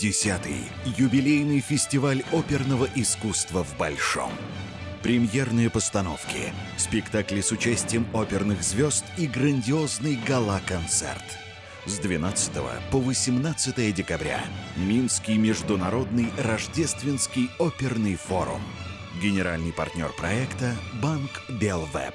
Десятый юбилейный фестиваль оперного искусства в Большом. Премьерные постановки, спектакли с участием оперных звезд и грандиозный гала-концерт. С 12 по 18 декабря Минский международный рождественский оперный форум. Генеральный партнер проекта – Банк Белвеб.